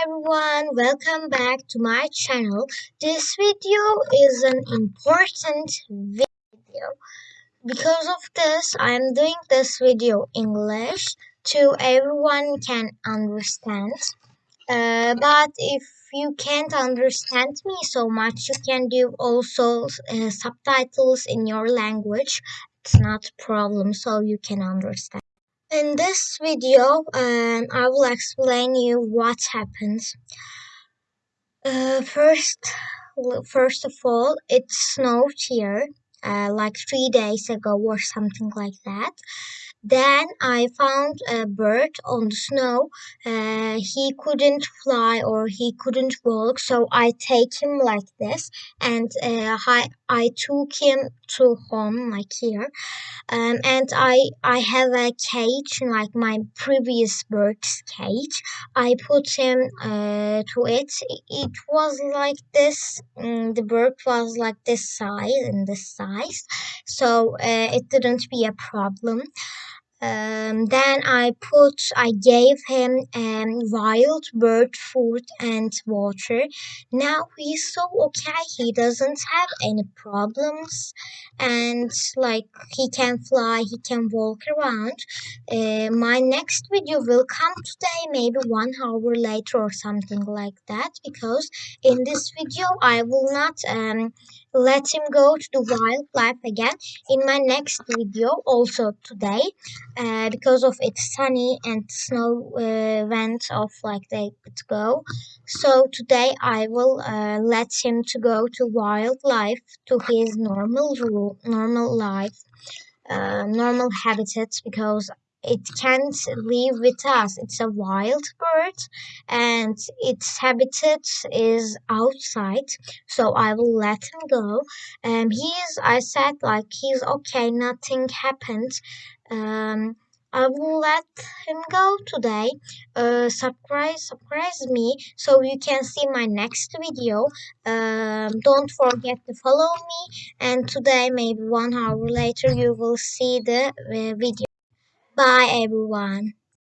Everyone, welcome back to my channel. This video is an important video. Because of this, I'm doing this video English to everyone can understand. Uh, but if you can't understand me so much, you can do also uh, subtitles in your language. It's not a problem, so you can understand. In this video, um, I will explain you what happens. Uh, first, first of all, it snowed here, uh, like three days ago or something like that. Then I found a bird on the snow. Uh, he couldn't fly or he couldn't walk, so I take him like this, and uh, I I took him to home like here. Um, and I I have a cage like my previous bird's cage. I put him uh, to it. It was like this. Um, the bird was like this size and this size, so uh, it didn't be a problem. Um, then I put, I gave him um, wild bird food and water. Now he's so okay. He doesn't have any problems, and like he can fly, he can walk around. Uh, my next video will come today, maybe one hour later or something like that. Because in this video, I will not um let him go to the wildlife again in my next video also today uh, because of it's sunny and snow uh, went off like they could go. So today i will uh, let him to go to wildlife to his normal rule normal life uh, normal habitats because it can't live with us. It's a wild bird and its habitat is outside. So I will let him go. Um, he's, I said like he's okay, nothing happened. Um, I will let him go today. Uh, surprise, surprise me so you can see my next video. Um, don't forget to follow me. And today, maybe one hour later, you will see the uh, video. Bye everyone.